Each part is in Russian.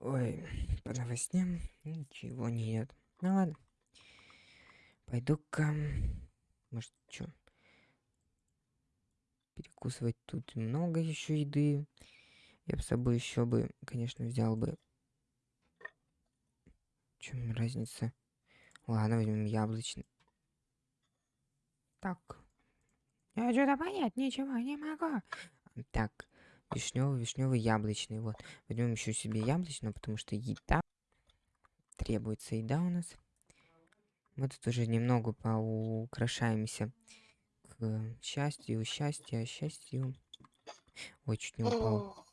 Ой, по новостям ничего нет. Ну ладно. Пойду-ка... Может, что? Перекусывать тут много еще еды. Я бы с собой еще бы, конечно, взял бы... В чем разница? Ладно, возьмем яблочный. Так. Я что-то понять ничего не могу. Так, вишневый, вишневый, яблочный. Вот. Возьмем еще себе яблочный, потому что еда. Требуется еда у нас. Мы тут уже немного поукрашаемся к счастью, счастью, счастью. Ой, чуть не упал.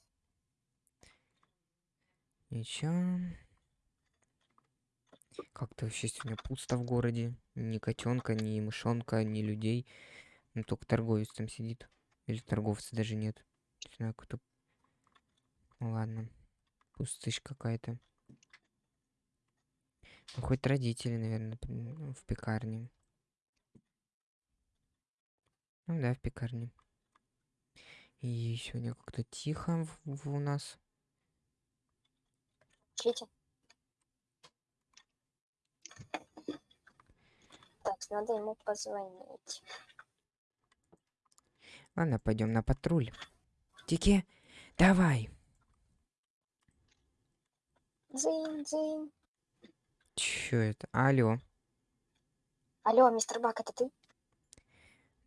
Ничего. Как-то вообще сегодня пусто в городе. Ни котенка, ни мышонка, ни людей. Ну, только торговец там сидит. Или торговца даже нет. Знаю, кто... Ну, ладно. Пустышь какая-то. Ну, хоть родители, наверное, ну, в пекарне. Ну да, в пекарне. И сегодня как-то тихо в, в у нас. Чите. Так, надо ему позвонить. Ладно, пойдем на патруль. Тики, давай. Дзынь, дзынь. Чё это? Алло. Алло, мистер Бак, это ты?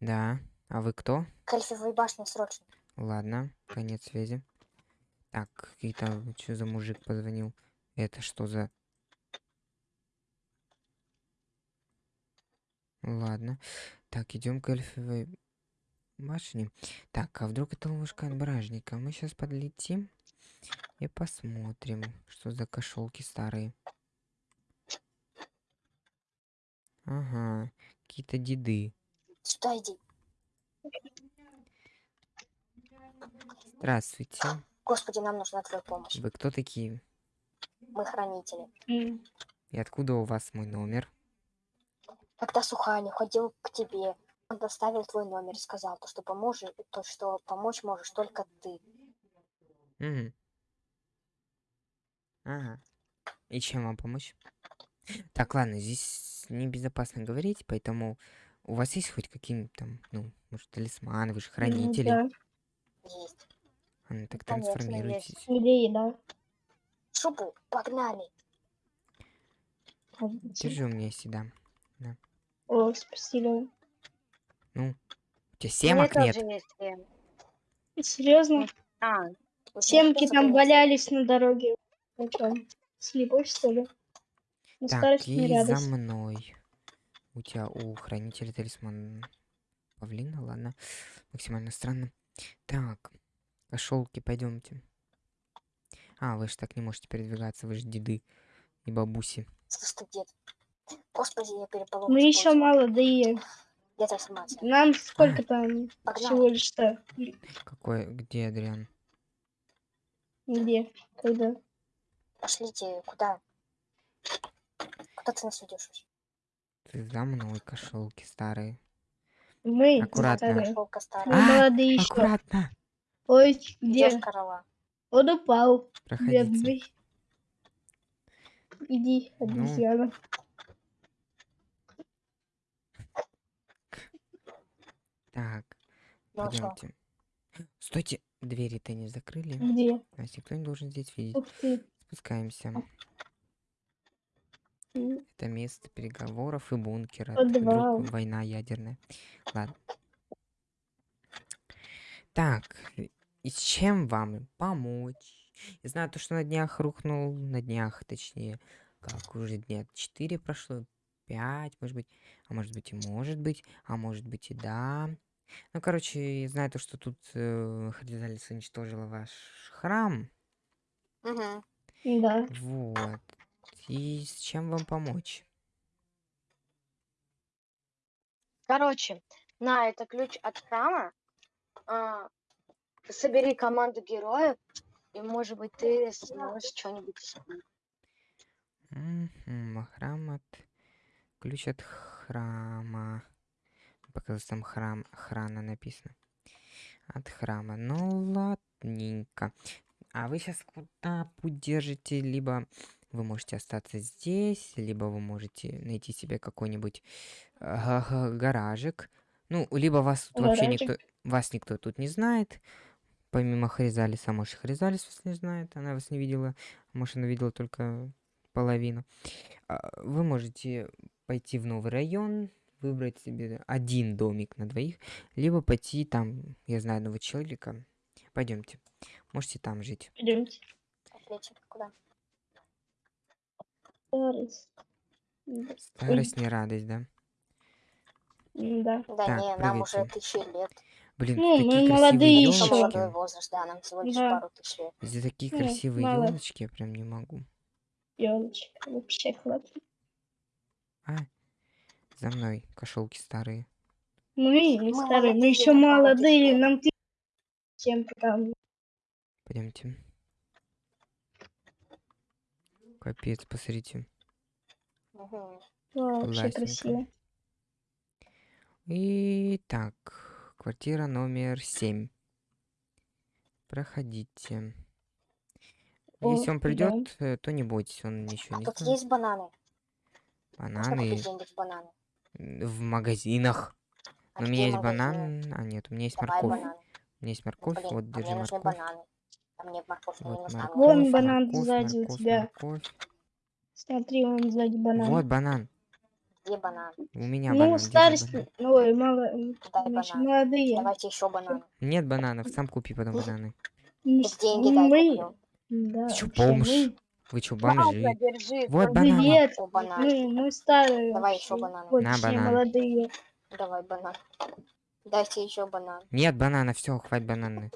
Да. А вы кто? К башне срочно. Ладно, конец связи. Так, какие-то... Что за мужик позвонил? Это что за... Ладно. Так, идем к эльфовой башне. Так, а вдруг это ловушка от бражника? Мы сейчас подлетим и посмотрим, что за кошелки старые. Ага, какие-то деды. Сюда иди. Здравствуйте. Господи, нам нужна твоя помощь. Вы кто такие? Мы хранители. И откуда у вас мой номер? Когда Суханя ходил к тебе, он доставил твой номер и сказал, то, что поможешь, то, что помочь можешь только ты. Угу. Ага. И чем вам помочь? Так, ладно, здесь небезопасно говорить, поэтому у вас есть хоть какие-нибудь там, ну, может, талисманы, вы же хранители? Да. Есть. А, ну, так Конечно, трансформируйтесь. Где еда? Шубу, погнали. Держи у меня сюда. О, спасибо. Ну, у тебя семок нет. Серьезно? А, у тебя Семки там валялись на дороге. Ну слепой что ли? На Так, и за мной. У тебя у хранителя талисман павлина, ладно. Максимально странно. Так, кошелки, пойдемте. А, вы же так не можете передвигаться, вы же деды и бабуси. Дед. Господи, я переполох. Мы еще использовал. молодые. Я трансформация. Нам сколько там Погнали. всего лишь-то? Какой, где Адриан? Где? Когда? Пошлите, куда? Куда ты нас ведешь? Ты за мной кошелки старые. Мы Аккуратно. старые. Шелка Мы. А, молодые еще. Аккуратно. Ой, где? Корова. Он упал. Проходите. Бедный. Иди, Ну. Так, Ну а что? пойдемте. Стойте, двери-то не закрыли. Где? Нас никто не должен здесь видеть. Ух ты. Спускаемся. М, Это место переговоров и бункера. Подвал. Вдруг война ядерная. Ладно. Так, и с чем вам помочь? Я знаю то, что на днях рухнул, на днях, точнее, как уже дня 4 прошло, 5, может быть, а может быть и может быть, а может быть и да. Ну, короче, я знаю то, что тут э, Хризалис уничтожила ваш храм. Угу. Да. Вот. И с чем вам помочь? Короче, на это ключ от храма. А, собери команду героев, и может быть ты сможешь что-нибудь исполнить. Мгм, Храм от... Ключ от храма. Показалось, там храм, храна написано. От храма. Ну, ладненько. А вы сейчас куда путь держите? Либо вы можете остаться здесь, либо вы можете найти себе какой-нибудь га- га- гаражик. Ну, либо вас тут вообще никто, вас никто тут не знает. Помимо Хризалиса, может, Хризалис вас не знает, она вас не видела. Может, она видела только половину. А, Вы можете пойти в новый район, выбрать себе один домик на двоих, либо пойти там, я знаю одного человека. Пойдемте. Можете там жить. Пойдемте. Отлично. Куда? Старость. Старость не радость, да? Да. Да Так, не, нам уже тысячи лет. Блин, Ну, такие мы красивые молодые Еще молодой елочки. возраст, да, нам всего лишь Да. пару тысяч лет. За такие Ну, красивые мало. елочки я прям не могу. Елочка. Вообще хватит. А, за мной кошелки старые. Мы, не Мы старые, мы еще молодые, нам ты всем там. Пойдемте. Капец, посмотрите. Вообще красиво. И так, квартира номер семь. Проходите. О, Если он да. придет, э, то не бойтесь, он ничего А не тут знает. есть бананы. Можно Бананы купить где-нибудь бананы? В магазинах. А Но у меня есть магазины? банан. А, нет, у меня есть Давай морковь. бананы. У меня есть морковь. Блин, Вот, а держи мне нужны морковь. бананы. А мне морковь не Вот нужна. морковь, Вон банан морковь, сзади у морковь, тебя. морковь. Смотри, он сзади банан. Вот банан. Где банан? У меня ну, банан. держи старость, банан. ну, ой, мало, банан. молодые. Давайте еще бананы. Нет бананов, сам купи потом бананы. Мы, деньги дай мы, да, Ты бомж? мы- Вы чё, Ладно, бомжи? держи. Вот банан. Нет, О, банан. мы, мы старые. Давай еще бананы. Вот, На банан. молодые. Давай банан. Дайте еще банан. Нет банана, все, хватит бананы.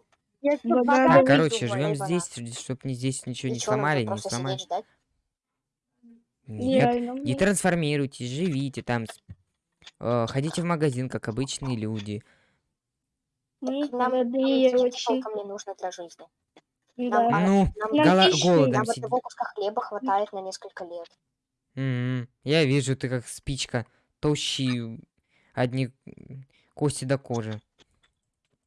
Банан Так, вижу, короче, живем здесь, чтобы не здесь ничего И не нам сломали, не сломали. сидеть? Нет, Реально, не блин. трансформируйтесь, живите там. э, ходите в магазин, как обычные люди. Нам, молодые нам очень. толком не нужно для жизни. Да. А, Ну, Нам, Нам гола- пищи голодом нам сидит. одного куска хлеба хватает на несколько лет. М, Я вижу, ты как спичка, тощий, одни кости до кожи.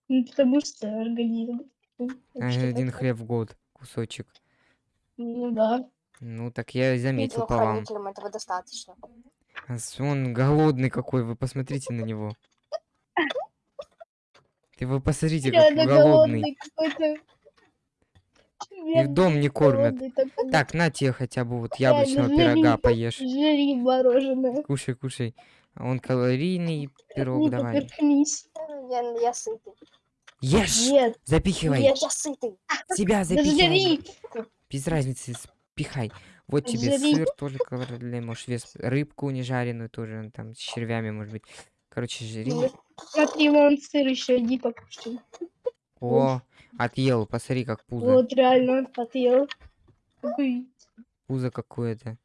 Ну, потому что организм. ну, А, Один хлеб в год, кусочек. Ну да. Ну, так я и заметил Ну, по вам. этого достаточно. А Он голодный какой, вы посмотрите на него. Ты вы посмотрите, как голодный. Голодный какой-то. И в дом не кормят. Так, на тебе хотя бы вот яблочного пирога поешь. Жри мороженое. Кушай, кушай. Он калорийный пирог, давай. поперхнись. Я, я сытый. Ешь! Нет, Запихивай! Нет. Я сытый. Себя запихивай! Без разницы, спихай. Вот тебе Жри. сыр тоже калорийный, можешь вес. Рыбку не жареную тоже, ну, там, с червями, может быть. Короче, жри. Смотри, вон сыр еще, иди покушай. О, отъел, посмотри, как пузо. Вот реально отъел. Какой Пузо какое-то.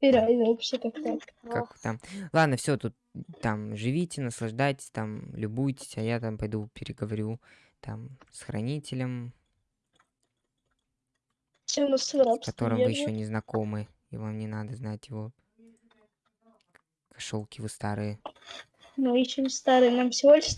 реально вообще как так. Как там. Ладно, все, тут там живите, наслаждайтесь, там любуйтесь, а я там пойду переговорю там с хранителем, с рабстве которым вы еще не знакомы, и вам не надо знать его. Кошелки вы старые. Мы еще не старые, нам всего лишь.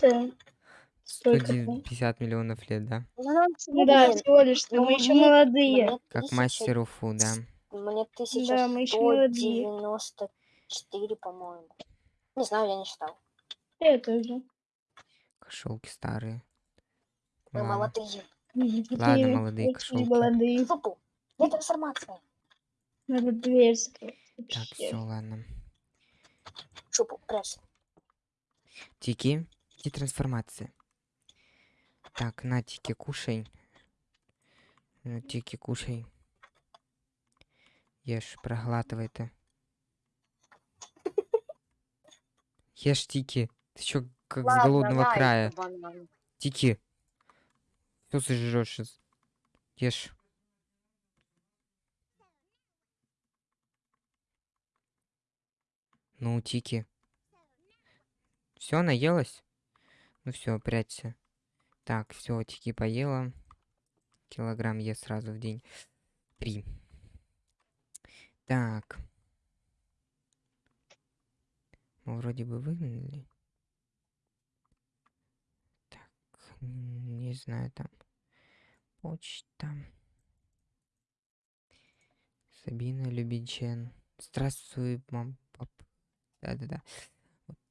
Столько. 150 миллионов лет, да? Ну, Ну да, всего лишь что ну, мы еще молодые. Как 1000 мастеру фу, да. Мне Да, мы ещё молодые. 1194, по-моему. Не знаю, я не считал. Я тоже. Кошелки старые. Мы Ладно. молодые. Ладно, молодые кошелки. молодые. Жопу. Нет трансформации. Надо дверь закрыть. Так, все, ладно. Жопу, прячься. Тики, иди трансформация. Так, на, Тики, кушай. Ну, Тики, кушай. Ешь, проглатывай ты. Ешь, Тики. Ты чё, как с голодного на, края? банан. Тики. Что сожрёшь сейчас? Ешь. Ну, Тики. Все, наелась? Ну все, прячься. Так, все, Тики поела. Килограмм ест сразу в день. Три. Так. Мы вроде бы выгнали. Так, не знаю там. почта. Сабина Любичен. Здравствуй, мам, пап. Да-да-да.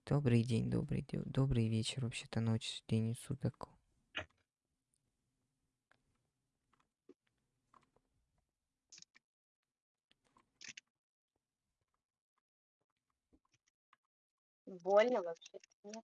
Добрый день, добрый день, добрый вечер, вообще-то ночь, день и суток. больно вообще нет.